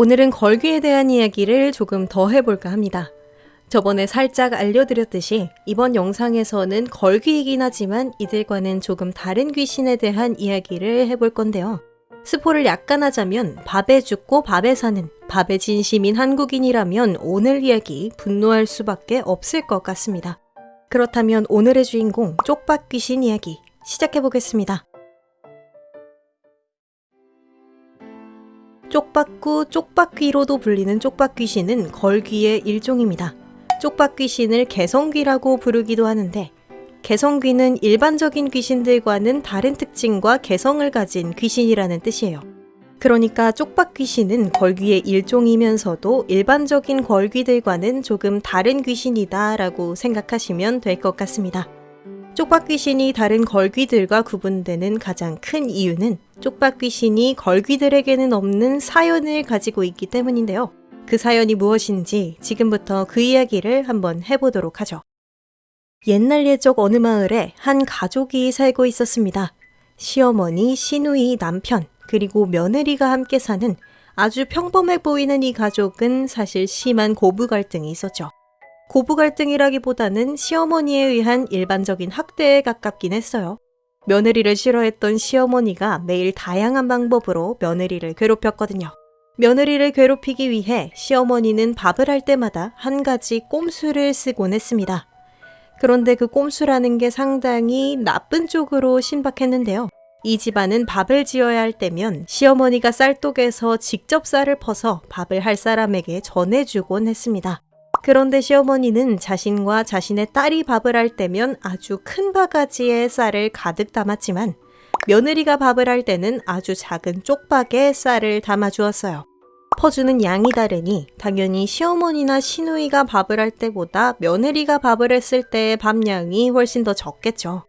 오늘은 걸귀에 대한 이야기를 조금 더 해볼까 합니다. 저번에 살짝 알려드렸듯이 이번 영상에서는 걸귀이긴 하지만 이들과는 조금 다른 귀신에 대한 이야기를 해볼 건데요. 스포를 약간 하자면 밥에 죽고 밥에 사는 밥에 진심인 한국인이라면 오늘 이야기 분노할 수밖에 없을 것 같습니다. 그렇다면 오늘의 주인공 쪽박 귀신 이야기 시작해보겠습니다. 쪽박구 쪽박귀로도 불리는 쪽박귀신은 걸귀의 일종입니다. 쪽박귀신을 개성귀라고 부르기도 하는데 개성귀는 일반적인 귀신들과는 다른 특징과 개성을 가진 귀신이라는 뜻이에요. 그러니까 쪽박귀신은 걸귀의 일종이면서도 일반적인 걸귀들과는 조금 다른 귀신이다 라고 생각하시면 될 것 같습니다. 쪽박귀신이 다른 걸귀들과 구분되는 가장 큰 이유는 쪽박귀신이 걸귀들에게는 없는 사연을 가지고 있기 때문인데요. 그 사연이 무엇인지 지금부터 그 이야기를 한번 해보도록 하죠. 옛날 예적 어느 마을에 한 가족이 살고 있었습니다. 시어머니, 시누이, 남편, 그리고 며느리가 함께 사는 아주 평범해 보이는 이 가족은 사실 심한 고부 갈등이 있었죠. 고부 갈등이라기보다는 시어머니에 의한 일반적인 학대에 가깝긴 했어요. 며느리를 싫어했던 시어머니가 매일 다양한 방법으로 며느리를 괴롭혔거든요. 며느리를 괴롭히기 위해 시어머니는 밥을 할 때마다 한 가지 꼼수를 쓰곤 했습니다. 그런데 그 꼼수라는 게 상당히 나쁜 쪽으로 신박했는데요. 이 집안은 밥을 지어야 할 때면 시어머니가 쌀독에서 직접 쌀을 퍼서 밥을 할 사람에게 전해주곤 했습니다. 그런데 시어머니는 자신과 자신의 딸이 밥을 할 때면 아주 큰 바가지에 쌀을 가득 담았지만 며느리가 밥을 할 때는 아주 작은 쪽박에 쌀을 담아 주었어요. 퍼주는 양이 다르니 당연히 시어머니나 시누이가 밥을 할 때보다 며느리가 밥을 했을 때의 밥량이 훨씬 더 적겠죠.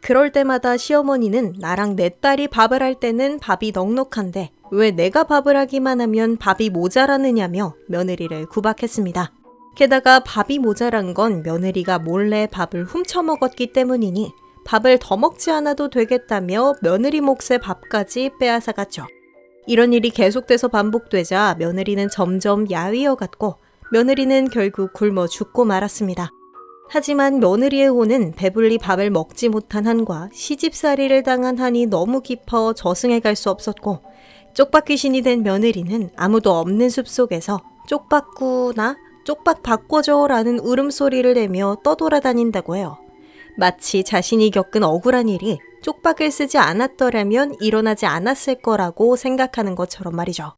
그럴 때마다 시어머니는 나랑 내 딸이 밥을 할 때는 밥이 넉넉한데 왜 내가 밥을 하기만 하면 밥이 모자라느냐며 며느리를 구박했습니다. 게다가 밥이 모자란 건 며느리가 몰래 밥을 훔쳐 먹었기 때문이니 밥을 더 먹지 않아도 되겠다며 며느리 몫의 밥까지 빼앗아갔죠. 이런 일이 계속돼서 반복되자 며느리는 점점 야위어 갔고 며느리는 결국 굶어 죽고 말았습니다. 하지만 며느리의 혼은 배불리 밥을 먹지 못한 한과 시집살이를 당한 한이 너무 깊어 저승에 갈 수 없었고 쪽박 귀신이 된 며느리는 아무도 없는 숲속에서 쪽박구나 쪽박 바꿔줘 라는 울음소리를 내며 떠돌아다닌다고 해요. 마치 자신이 겪은 억울한 일이 쪽박을 쓰지 않았더라면 일어나지 않았을 거라고 생각하는 것처럼 말이죠.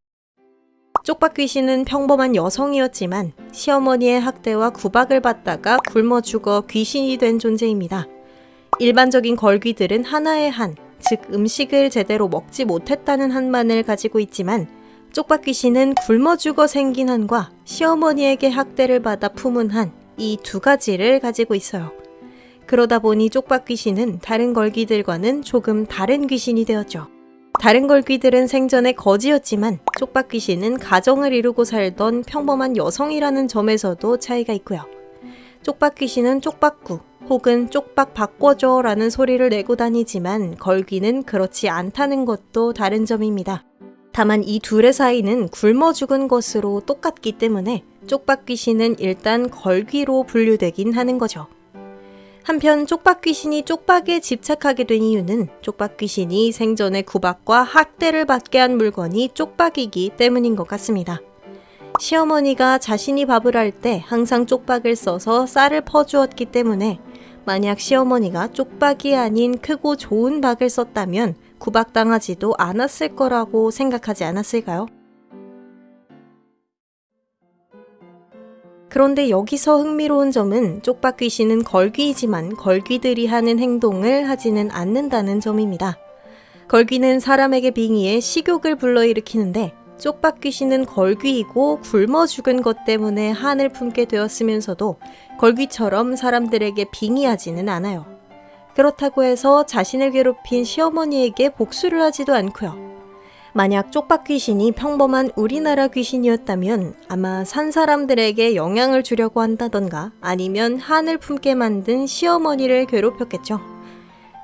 쪽박 귀신은 평범한 여성이었지만 시어머니의 학대와 구박을 받다가 굶어 죽어 귀신이 된 존재입니다. 일반적인 걸귀들은 하나의 한, 즉 음식을 제대로 먹지 못했다는 한만을 가지고 있지만 쪽박 귀신은 굶어 죽어 생긴 한과 시어머니에게 학대를 받아 품은 한, 이 두 가지를 가지고 있어요. 그러다 보니 쪽박 귀신은 다른 걸귀들과는 조금 다른 귀신이 되었죠. 다른 걸귀들은 생전에 거지였지만 쪽박 귀신은 가정을 이루고 살던 평범한 여성이라는 점에서도 차이가 있고요. 쪽박 귀신은 쪽박구 혹은 쪽박 바꿔줘 라는 소리를 내고 다니지만 걸귀는 그렇지 않다는 것도 다른 점입니다. 다만 이 둘의 사이는 굶어 죽은 것으로 똑같기 때문에 쪽박 귀신은 일단 걸귀로 분류되긴 하는 거죠. 한편 쪽박 귀신이 쪽박에 집착하게 된 이유는 쪽박 귀신이 생전에 구박과 학대를 받게 한 물건이 쪽박이기 때문인 것 같습니다. 시어머니가 자신이 밥을 할 때 항상 쪽박을 써서 쌀을 퍼주었기 때문에 만약 시어머니가 쪽박이 아닌 크고 좋은 박을 썼다면 구박당하지도 않았을 거라고 생각하지 않았을까요? 그런데 여기서 흥미로운 점은 쪽박 귀신은 걸귀이지만 걸귀들이 하는 행동을 하지는 않는다는 점입니다. 걸귀는 사람에게 빙의해 식욕을 불러일으키는데 쪽박 귀신은 걸귀이고 굶어 죽은 것 때문에 한을 품게 되었으면서도 걸귀처럼 사람들에게 빙의하지는 않아요. 그렇다고 해서 자신을 괴롭힌 시어머니에게 복수를 하지도 않고요. 만약 쪽박 귀신이 평범한 우리나라 귀신이었다면 아마 산 사람들에게 영향을 주려고 한다던가 아니면 한을 품게 만든 시어머니를 괴롭혔겠죠.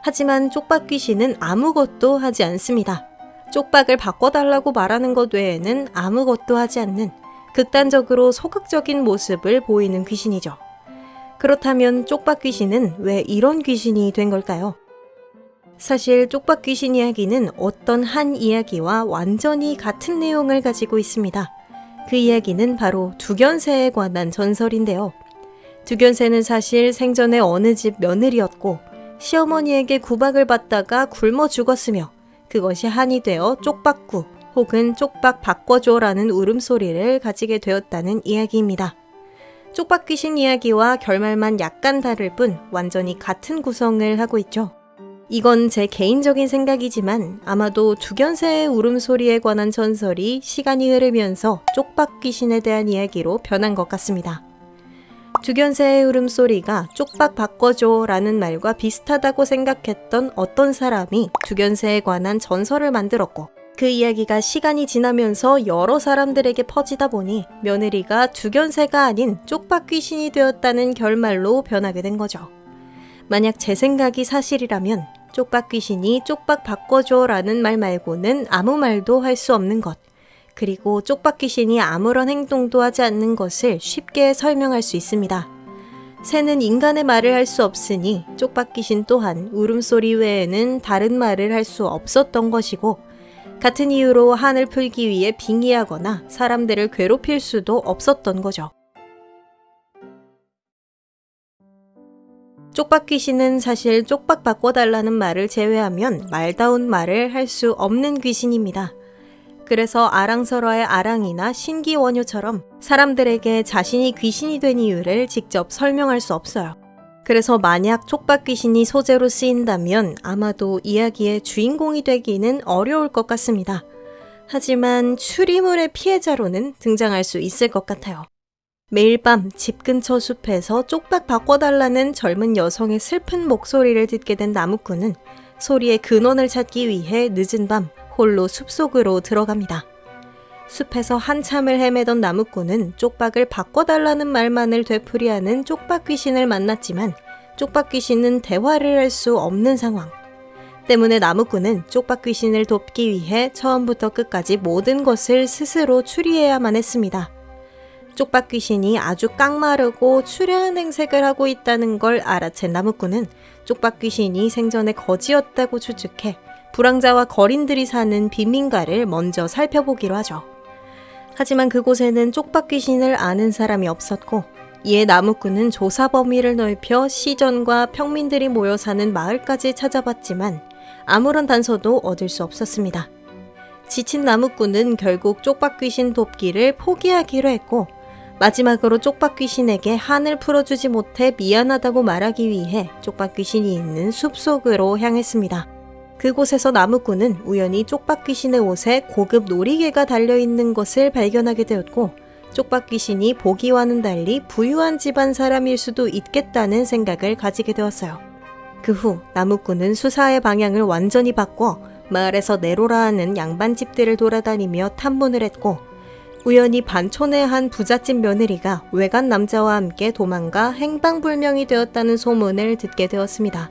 하지만 쪽박 귀신은 아무것도 하지 않습니다. 쪽박을 바꿔달라고 말하는 것 외에는 아무것도 하지 않는 극단적으로 소극적인 모습을 보이는 귀신이죠. 그렇다면 쪽박 귀신은 왜 이런 귀신이 된 걸까요? 사실 쪽박 귀신 이야기는 어떤 한 이야기와 완전히 같은 내용을 가지고 있습니다. 그 이야기는 바로 두견새에 관한 전설인데요. 두견새는 사실 생전에 어느 집 며느리였고 시어머니에게 구박을 받다가 굶어 죽었으며 그것이 한이 되어 쪽박구 혹은 쪽박 바꿔줘라는 울음소리를 가지게 되었다는 이야기입니다. 쪽박 귀신 이야기와 결말만 약간 다를 뿐 완전히 같은 구성을 하고 있죠. 이건 제 개인적인 생각이지만 아마도 두견새의 울음소리에 관한 전설이 시간이 흐르면서 쪽박 귀신에 대한 이야기로 변한 것 같습니다. 두견새의 울음소리가 쪽박 바꿔줘 라는 말과 비슷하다고 생각했던 어떤 사람이 두견새에 관한 전설을 만들었고 그 이야기가 시간이 지나면서 여러 사람들에게 퍼지다 보니 며느리가 두견새가 아닌 쪽박 귀신이 되었다는 결말로 변하게 된 거죠. 만약 제 생각이 사실이라면 쪽박 귀신이 쪽박 바꿔줘 라는 말 말고는 아무 말도 할 수 없는 것. 그리고 쪽박 귀신이 아무런 행동도 하지 않는 것을 쉽게 설명할 수 있습니다. 새는 인간의 말을 할 수 없으니 쪽박 귀신 또한 울음소리 외에는 다른 말을 할 수 없었던 것이고 같은 이유로 한을 풀기 위해 빙의하거나 사람들을 괴롭힐 수도 없었던 거죠. 쪽박 귀신은 사실 쪽박 바꿔달라는 말을 제외하면 말다운 말을 할 수 없는 귀신입니다. 그래서 아랑설화의 아랑이나 신기원효처럼 사람들에게 자신이 귀신이 된 이유를 직접 설명할 수 없어요. 그래서 만약 촉박 귀신이 소재로 쓰인다면 아마도 이야기의 주인공이 되기는 어려울 것 같습니다. 하지만 추리물의 피해자로는 등장할 수 있을 것 같아요. 매일 밤 집 근처 숲에서 쪽박 바꿔달라는 젊은 여성의 슬픈 목소리를 듣게 된 나무꾼은 소리의 근원을 찾기 위해 늦은 밤 홀로 숲속으로 들어갑니다. 숲에서 한참을 헤매던 나무꾼은 쪽박을 바꿔달라는 말만을 되풀이하는 쪽박 귀신을 만났지만 쪽박 귀신은 대화를 할 수 없는 상황. 때문에 나무꾼은 쪽박 귀신을 돕기 위해 처음부터 끝까지 모든 것을 스스로 추리해야만 했습니다. 쪽박 귀신이 아주 깡마르고 추려한 행색을 하고 있다는 걸 알아챈 나무꾼은 쪽박 귀신이 생전에 거지였다고 추측해 불황자와 거린들이 사는 빈민가를 먼저 살펴보기로 하죠. 하지만 그곳에는 쪽박 귀신을 아는 사람이 없었고 이에 나무꾼은 조사 범위를 넓혀 시전과 평민들이 모여 사는 마을까지 찾아봤지만 아무런 단서도 얻을 수 없었습니다. 지친 나무꾼은 결국 쪽박 귀신 돕기를 포기하기로 했고 마지막으로 쪽박 귀신에게 한을 풀어주지 못해 미안하다고 말하기 위해 쪽박 귀신이 있는 숲속으로 향했습니다. 그곳에서 나무꾼은 우연히 쪽박 귀신의 옷에 고급 놀이개가 달려있는 것을 발견하게 되었고 쪽박 귀신이 보기와는 달리 부유한 집안 사람일 수도 있겠다는 생각을 가지게 되었어요. 그 후 나무꾼은 수사의 방향을 완전히 바꿔 마을에서 네로라 하는 양반집들을 돌아다니며 탐문을 했고 우연히 반촌의 한 부잣집 며느리가 외간 남자와 함께 도망가 행방불명이 되었다는 소문을 듣게 되었습니다.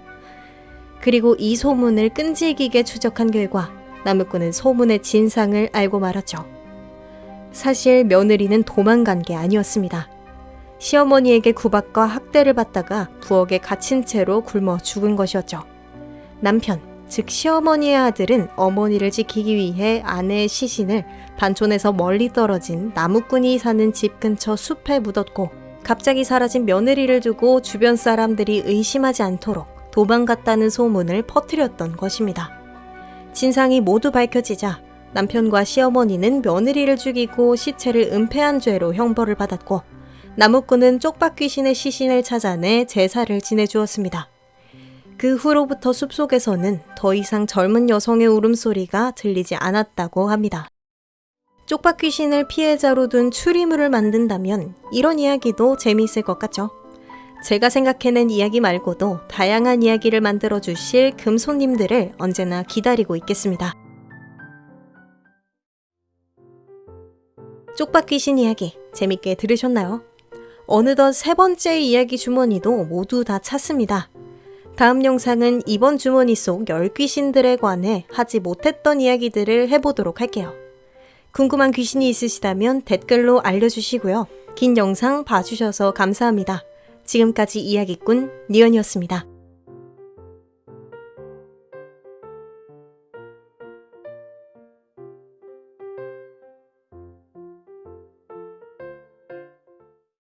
그리고 이 소문을 끈질기게 추적한 결과 나무꾼은 소문의 진상을 알고 말았죠. 사실 며느리는 도망간 게 아니었습니다. 시어머니에게 구박과 학대를 받다가 부엌에 갇힌 채로 굶어 죽은 것이었죠. 남편, 즉 시어머니의 아들은 어머니를 지키기 위해 아내의 시신을 반촌에서 멀리 떨어진 나무꾼이 사는 집 근처 숲에 묻었고 갑자기 사라진 며느리를 두고 주변 사람들이 의심하지 않도록 도망갔다는 소문을 퍼뜨렸던 것입니다. 진상이 모두 밝혀지자 남편과 시어머니는 며느리를 죽이고 시체를 은폐한 죄로 형벌을 받았고 나무꾼은 쪽박 귀신의 시신을 찾아내 제사를 지내주었습니다. 그 후로부터 숲속에서는 더 이상 젊은 여성의 울음소리가 들리지 않았다고 합니다. 쪽박 귀신을 피해자로 둔 추리물을 만든다면 이런 이야기도 재미있을 것 같죠? 제가 생각해낸 이야기 말고도 다양한 이야기를 만들어 주실 금손님들을 언제나 기다리고 있겠습니다. 쪽박 귀신 이야기 재밌게 들으셨나요? 어느덧 세 번째 이야기 주머니도 모두 다 찼습니다. 다음 영상은 이번 주머니 속 열귀신들에 관해 하지 못했던 이야기들을 해보도록 할게요. 궁금한 귀신이 있으시다면 댓글로 알려주시고요. 긴 영상 봐주셔서 감사합니다. 지금까지 이야기꾼 니언이었습니다.